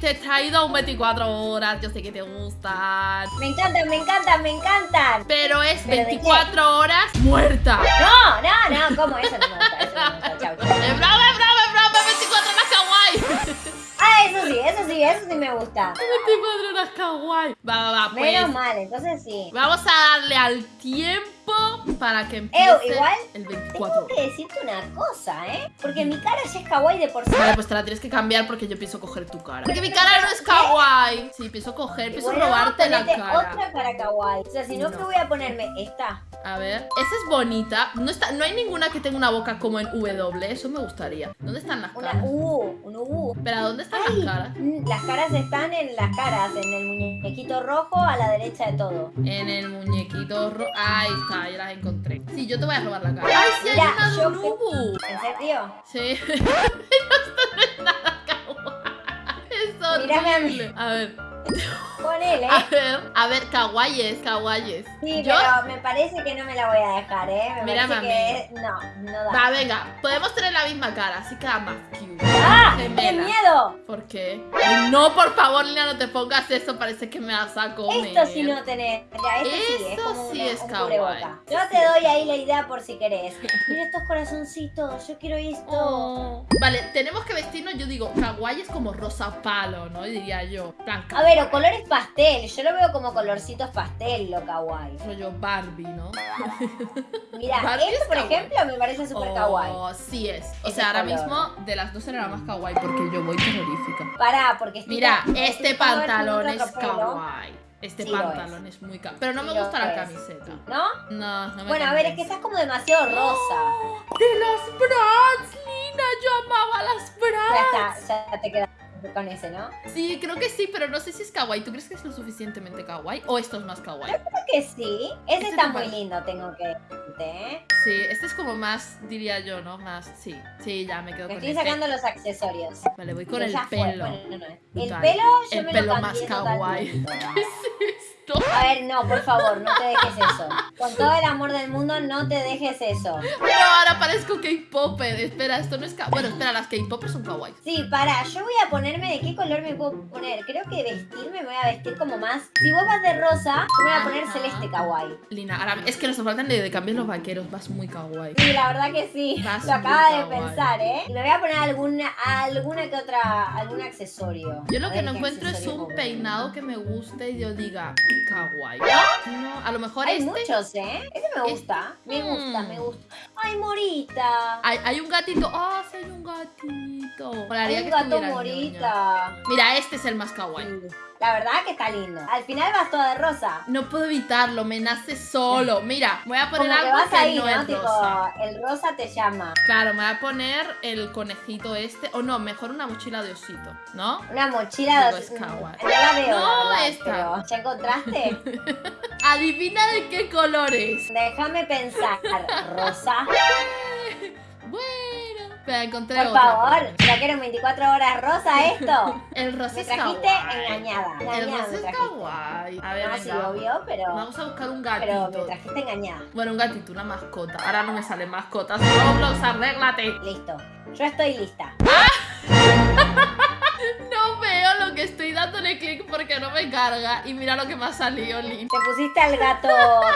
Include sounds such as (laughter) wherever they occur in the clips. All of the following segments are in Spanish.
te he traído un 24 horas. Yo sé que te gustan. Me encantan, me encantan, me encantan. Pero es ¿Pero de 24 horas muerta. No, no, no, ¿cómo? Eso no me gusta, eso no me gusta. Chau, chau. Es broma, es broma, es broma. 24 horas kawaii. Ah, eso sí, eso sí, eso sí me gusta. 24 horas kawaii. Va, va, va. Pues Menos mal, entonces sí. vamos a darle al tiempo para que empiece igual el Tengo 24. que decirte una cosa, ¿eh? Porque mi cara ya es kawaii de por sí. Vale, pues te la tienes que cambiar porque yo pienso coger tu cara. Porque mi cara no es kawaii. Sí, pienso coger, pienso Bueno, robarte la cara. otra cara kawaii. O sea, si no, No. ¿qué voy a ponerme? Esta. A ver, esa es bonita. No, está, no hay ninguna que tenga una boca como en W. Eso me gustaría. ¿Dónde están las Una caras? U, un U. Espera, ¿dónde están Ay, las caras? las caras están en las caras, en el muñequito rojo a la derecha de todo. En el muñequito ro... Ahí está, ya las encontré. Sí, yo te voy a robar la cara. ¡Ay, sí hay una de yo un que- Ubu! ¿En serio? Sí. (laughs) No es nada kawaii. Es Mírame a horrible. A ver, Ponele. a ver, a ver, kawaii es, kawaii es. Sí, Yo- pero me parece que no me la voy a dejar, ¿eh? Me Mírame parece que no, no da. Va, venga, podemos tener la misma cara, así queda más cute. ¡Ah! ¡Qué Gemela. miedo! ¿Por qué? Ay, No, por favor, Lina, no te pongas eso, parece que me vas a comer. Esto sí no tenés. Ya, esto sí, es como sí una- es un kawaii. Yo te doy ahí la idea por si querés. Mira estos corazoncitos, yo quiero esto. Oh. Vale, tenemos que vestirnos, yo digo, kawaii es como rosa palo, ¿no? Diría yo. A ver, o colores pastel. Yo lo veo como colorcitos pastel, lo kawaii. rollo Barbie, ¿no? (laughs) Mira, Barbie esto es por kawaii. ejemplo me parece súper kawaii. Oh, sí es. O Ese sea, ahora color. mismo de las dos era la más kawaii porque yo voy terrorífica. Pará, porque estoy Mira, este si pantalón es kawaii. Este Sí pantalón es. muy kawaii. Pero no me Sí gusta la es. camiseta. ¿No? No, no me Bueno, a ver, es que estás como demasiado rosa. ¡De las Bratz, Lina! Yo amaba las Ya Bratz. está, ya te quedas con ese, ¿no? Sí, creo que sí, pero no sé si es kawaii. ¿Tú crees que es lo suficientemente kawaii o esto es más kawaii? Creo que sí. Ese Este está muy lindo, tengo que decirte, ¿eh? Sí, este es como más, diría yo, ¿no? Más, sí. Sí, ya me quedo Me con estoy este. sacando los accesorios. Vale, voy con el ya fue. pelo. Bueno, no, no. El pelo yo El me pelo lo más kawaii. totalmente. (laughs) A ver, no, por favor, no te dejes eso. Con todo el amor del mundo, no te dejes eso. No, ahora parezco K-Popper. Espera, esto no es. Bueno, espera, las K-Poppers son kawaii. Sí, para, yo voy a ponerme de qué color me puedo poner. Creo que vestirme me voy a vestir como más. Si vos vas de rosa, yo me voy a poner Ajá. celeste kawaii. Lina, ahora es que nos faltan de, de cambiar los vaqueros. Vas muy kawaii. Sí, la verdad que sí. Vas Lo acaba de kawaii. pensar, ¿eh? Y me voy a poner alguna, alguna que otra, algún accesorio. Yo lo que no encuentro es un peinado que me guste y yo diga kawaii. No, a lo mejor Hay este. muchos, ¿eh? Este me gusta. Me gusta, Mm. me gusta. Ay, Morita. Hay, hay un gatito. ¡Oh, sí hay un gatito! Hay un que gato. Morita. Mira, este es el más kawaii. La verdad que está lindo. Al final vas toda de rosa. No puedo evitarlo, me nace solo. (laughs) Mira, voy a poner Como que algo vas que ahí, no, ¿no? es Tipo, rosa. el rosa te llama. Claro, me voy a poner el conejito este. O no, mejor una mochila de osito, ¿no? Una mochila de... kawaii. No la veo, No, la verdad, esta. ¿ya encontraste? (laughs) Adivina de qué color es. Déjame pensar. ¿Rosa? (laughs) Bueno, encontré Por otra. favor, ¿ya que eran 24 horas rosa esto? (laughs) El rosa Me trajiste engañada. El rosa me es trajiste. kawaii. A ver, No, sí, obvio, pero... Vamos a buscar un Pero me gatito. trajiste engañada. Bueno, un gatito, una mascota. Ahora no me salen mascotas. Roblox, arréglate. Listo. Yo estoy lista. (laughs) No veo lo que estoy dándole clic porque no me carga. Y mira lo que me ha salido, Lin. Te pusiste al gato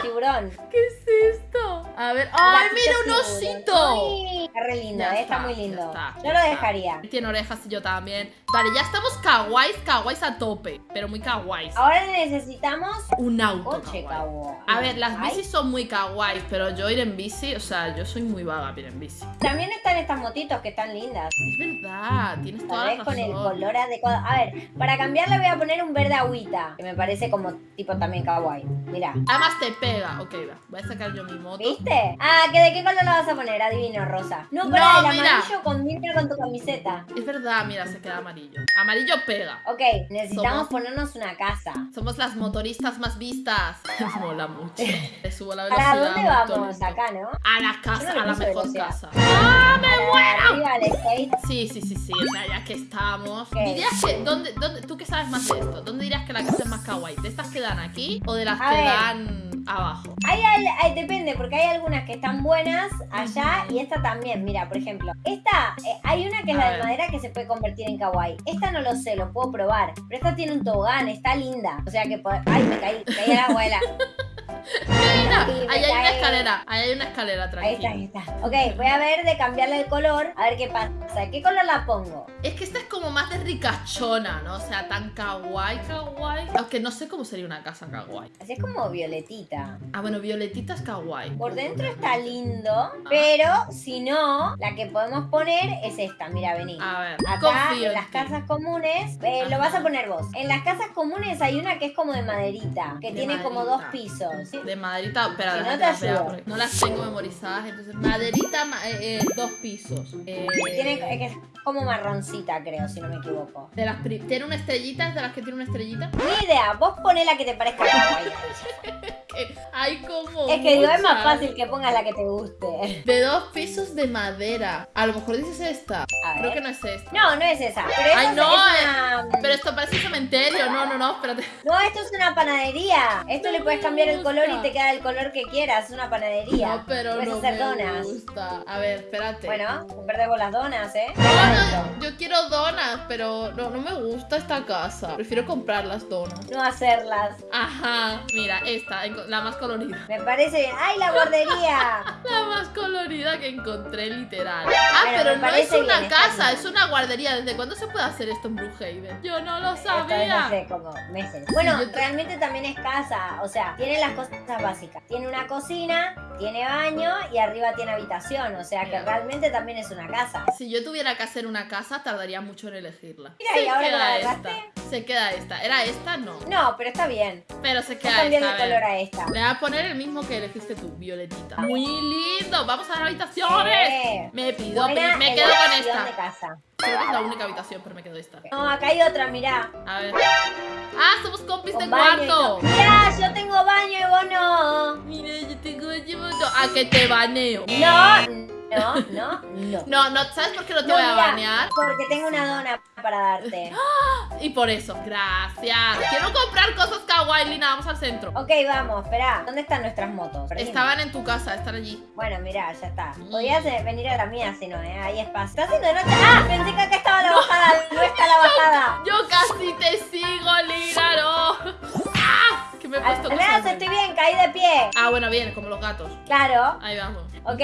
tiburón. (laughs) ¿Qué es esto? A ver. ¡Ay, mira un osito! Está re lindo, eh, está, está, muy lindo. está, Yo lo dejaría. Tiene orejas y yo también. Vale, ya estamos kawaiis, kawaiis a tope. Pero muy kawaiis. Ahora necesitamos Un auto coche, kawaii. A ver, las bicis son muy kawaiis, pero yo ir en bici, o sea, yo soy muy vaga para ir en bici. También están estas motitos que están lindas. Es verdad, tienes toda la vez con el razón. color adecuado. A ver, para cambiarle voy a poner un verde agüita. Que me parece como tipo también kawaii. Mira. Además te pega. Ok, va. Voy a sacar yo mi moto. ¿Viste? Ah, ¿que ¿de qué color la vas a poner? Adivino, rosa. No, pero No, el mira. amarillo combina con tu camiseta. Es verdad, mira, se queda amarillo. Amarillo pega. Ok, necesitamos Somos- ponernos una casa. Somos las motoristas más vistas. (laughs) Mola mucho. (laughs) Le subo la velocidad. ¿Para dónde vamos? Acá, ¿no? A la Yo casa, le a la puse mejor velocidad. casa. ¡Ah, me muero! Arriba al skate. Sí, sí, sí, sí. O sea, ya que estamos. Ok. ¿Dirías que, dónde, dónde, tú qué sabes más de esto? ¿Dónde dirías que la casa es más kawaii? ¿De estas que dan aquí o de las A que ver. dan abajo. Hay, al- hay- depende, porque hay algunas que están buenas allá y esta también. Mira, por ejemplo, esta, eh, hay una que es A la ver. de madera que se puede convertir en kawaii. Esta no lo sé, lo puedo probar. Pero esta tiene un tobogán, está linda. O sea que, ay, me caí, me caí al agua de la... (laughs) Mira, Sí, me ahí hay una escalera, ahí hay una escalera, Ahí está, tranquila. ahí está. Ok, voy a ver de cambiarle el color, a ver qué pasa. ¿Qué color la pongo? Es que esta es como más de ricachona, ¿no? O sea, tan kawaii, kawaii. Aunque no sé cómo sería una casa kawaii. Así es como violetita. Ah, bueno, violetita es kawaii. Por dentro está lindo, pero si no, la que podemos poner es esta. Mira, vení. A ver, Acá confío en las casas comunes, eh, lo vas a poner vos. En las casas comunes hay una que es como de maderita, que De tiene como dos pisos. De maderita, espera, Si no te no las tengo memorizadas. Entonces, maderita, ma- eh, eh, dos pisos. Eh, Tiene, es que es como marroncita, creo, si no me equivoco. de las ¿Tiene una estrellita? ¿Es de las que tiene una estrellita? Ni idea, vos poné la que te parezca (laughs) hay como. Es que digo, es más fácil que pongas la que te guste. De dos pisos de madera. A lo mejor dices esta. A Creo ver. que no es esta. No, no es esa. Pero Ay, no, es una... Pero esto parece un cementerio. No, no, no, espérate. No, esto es una panadería. Esto le puedes cambiar el color y gusta. te queda el color que quieras. Una panadería. No, pero Puedes no hacer me donas. gusta. A ver, espérate. Bueno, con las donas, ¿eh? No, no, yo quiero donas, pero no, no me gusta esta casa. Prefiero comprar las donas. No hacerlas. Ajá, mira, esta, la más colorida. Me parece bien. ¡Ay, la guardería! (laughs) La más colorida que encontré, literal. Ah, pero no es una casa, es una guardería. ¿Desde cuándo se puede hacer esto en Brookhaven? Yo no lo sabía. hace como meses. Bueno, realmente también es casa. O sea, tiene las cosas básicas. Tiene una cocina, tiene baño y arriba tiene habitación. O sea que Mira. realmente también es una casa. Si yo tuviera que hacer una casa, tardaría mucho en elegirla. Mira, y ahora la agarraste. Se queda esta. ¿Era esta? No. No, pero está bien. Pero se queda cambiarle esta. ver. color a esta. Le voy a poner el mismo que elegiste tú, violetita. Muy lindo. Vamos a las habitaciones. Eh, Me pido, buena me quedo con esta. de casa. Creo que es la única habitación, pero me quedo esta. No, acá hay otra, mirá. A ver. Ah, somos compis de Con baño y cuarto. todo. Mirá, yo tengo baño y vos no. Mira, yo tengo llevado. A que te baneo. No, no, no, no. No, no, ¿sabes por qué no te No, voy a mira, banear? Porque tengo una dona para darte. Y por eso, gracias. Quiero comprar cosas kawaii, Lina. Vamos al centro. Ok, vamos, espera. ¿Dónde están nuestras motos? Perdimos. Estaban en tu casa, están allí. Bueno, mirá, ya está. Podías eh, venir a la mía si no, ¿eh? Hay espacio. ¿Está haciendo de noche? ¡Ah! Pensé que acá estaba la bajada. No está la (laughs) bajada. Yo casi te sigo, Lina, no. ¡Ah! Que me he puesto al menos estoy bien, caí de pie. Ah, bueno, bien, como los gatos. Claro. Ahí vamos. Ok,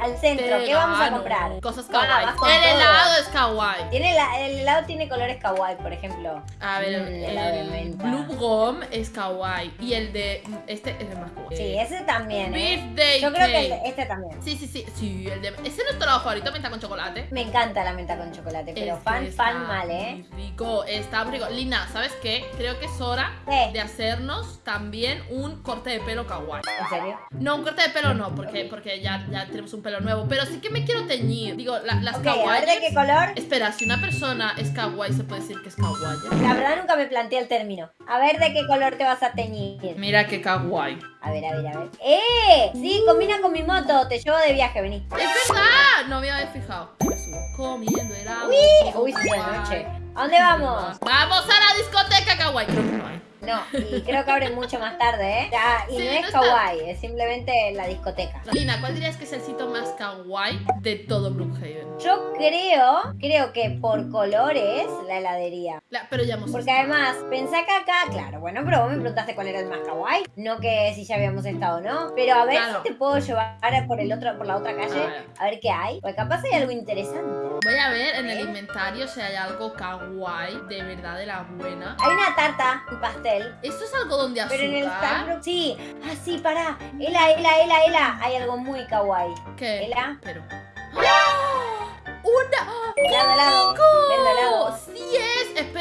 al centro. Te ¿Qué vamos a comprar? Cosas kawaii. el todo. helado es kawaii. Tiene la- el helado tiene colores kawaii, por ejemplo. A ver, Mm, helado de el menta. Blue Gum es kawaii. Y el de. Este es el más kawaii. Sí, ese también, ¿eh? Birthday Yo creo que el cake. de- este también. Sí, sí, sí. Sí, el de. Ese es nuestro helado favorito, menta con chocolate. Me encanta la menta con chocolate, pero Este fan, está fan mal, ¿eh? rico, está muy rico. Lina, ¿sabes qué? Creo que es hora ¿Qué? de hacernos también un corte de pelo kawaii. ¿En serio? No, un corte de pelo no, porque, porque ya, ya tenemos un pelo nuevo. Pero sí que me quiero teñir. Digo, la- las Ok, a ver de qué color. Espera, si una persona es kawaii, se puede decir que es kawaii. La verdad nunca me planteé el término. A ver de qué color te vas a teñir. Mira qué kawaii. A ver, a ver, a ver. ¡Eh! Sí, combina con mi moto. Te llevo de viaje, vení. ¡Es verdad! No me había fijado. Me subo comiendo helado. Uy, se hizo de noche. ¿A dónde vamos? ¡Vamos a la discoteca kawaii! Creo que no hay. No, y creo que abre mucho más tarde, ¿eh? Ya, y Sí, no no es está. kawaii, es simplemente la discoteca. Lina, ¿cuál dirías que es el sitio más kawaii de todo Brookhaven? Yo creo, creo que por colores, la heladería. La- pero ya hemos Porque además, pensé que acá, claro, bueno, pero vos me preguntaste cuál era el más kawaii, no que si ya habíamos estado o no. Pero a ver Claro. si te puedo llevar por el otro, por la otra calle, A ver. a ver qué hay. Porque capaz hay algo interesante. Voy a ver en el inventario si hay algo kawaii de verdad de la buena. Hay una tarta, un pastel. ¿Esto es algodón de azúcar? Pero en el Starbucks, sí, ah, sí, pará. Ela, ela, ela, ela. Hay algo muy kawaii. ¿Qué? Ela, Pero... ¡Ah! ¡Una! helado, helado. Helado.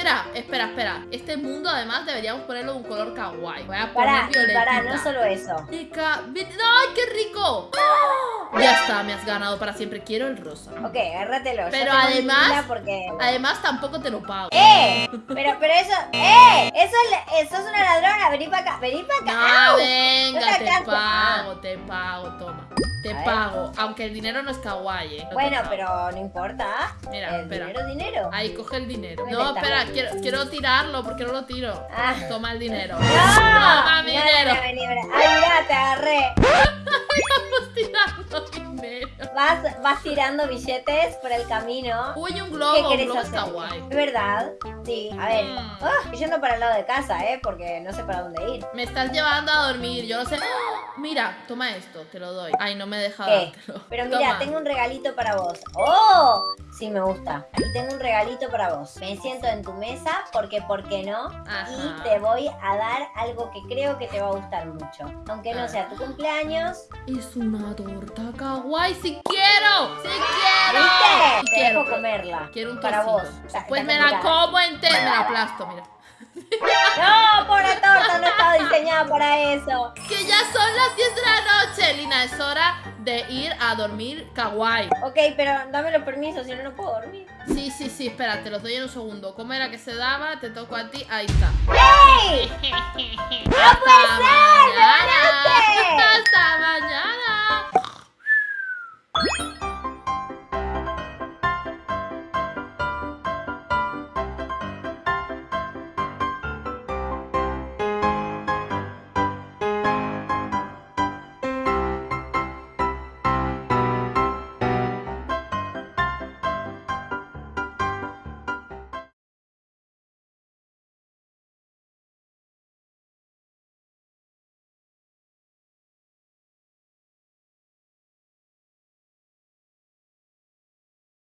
Espera, espera, espera. Este mundo además deberíamos ponerlo de un color kawaii. Voy a poner Pará, no solo eso. Chica, ¡Ay, qué rico! ¡Ah! Ya está, me has ganado para siempre. Quiero el rosa. Ok, agárratelo. Pero además- Porque... Además, tampoco te lo pago. ¡Eh! Pero, pero eso... ¡Eh! Eso es, eso es una ladrona. Vení para acá. Vení para acá. No, venga, No te te pago, te pago, toma. Te A ver. pago. Aunque el dinero no es kawaii, eh. no Bueno, pero no importa. Mira, el espera. dinero dinero. Ahí, coge el dinero. ¿Dónde No, espera, quiero, quiero tirarlo. ¿Por qué no lo tiro? Ah. Toma el dinero. ¡No! Toma mi No, dinero. no. ¡Ay, mira, te agarré! Vas, vas tirando billetes por el camino. Uy, un ¿Qué globo. Un querés globo hacer? ¿Es verdad? Sí. A ver. Mm. Ah, estoy yendo para el lado de casa, ¿eh? Porque no sé para dónde ir. Me estás llevando a dormir. Yo no sé. ¡Ah! Mira, toma esto. Te lo doy. Ay, no me deja ¿Qué? dártelo. Pero mira, Toma. tengo un regalito para vos. ¡Oh! Sí, me gusta. Aquí tengo un regalito para vos. Me siento en tu mesa porque, ¿por qué no? Ajá. Y te voy a dar algo que creo que te va a gustar mucho. Aunque no Ah. sea tu cumpleaños. Es una torta kawaii. Si quiero. Si quiero. ¿Viste? Te quiero. dejo comerla. Quiero un para vos. Pues me la como entera. Me la aplasto, mira. (laughs) No, pobre torta, no estaba diseñada para eso. Que ya son las 10 de la noche, Lina. Es hora de ir a dormir kawaii. Ok, pero dame los permisos, si no, no puedo dormir. Sí, sí, sí, espera, te los doy en un segundo. ¿Cómo era que se daba? Te toco a ti. Ahí está. ¡Ey! (laughs) ¡No puede ser! ¡Hasta mañana!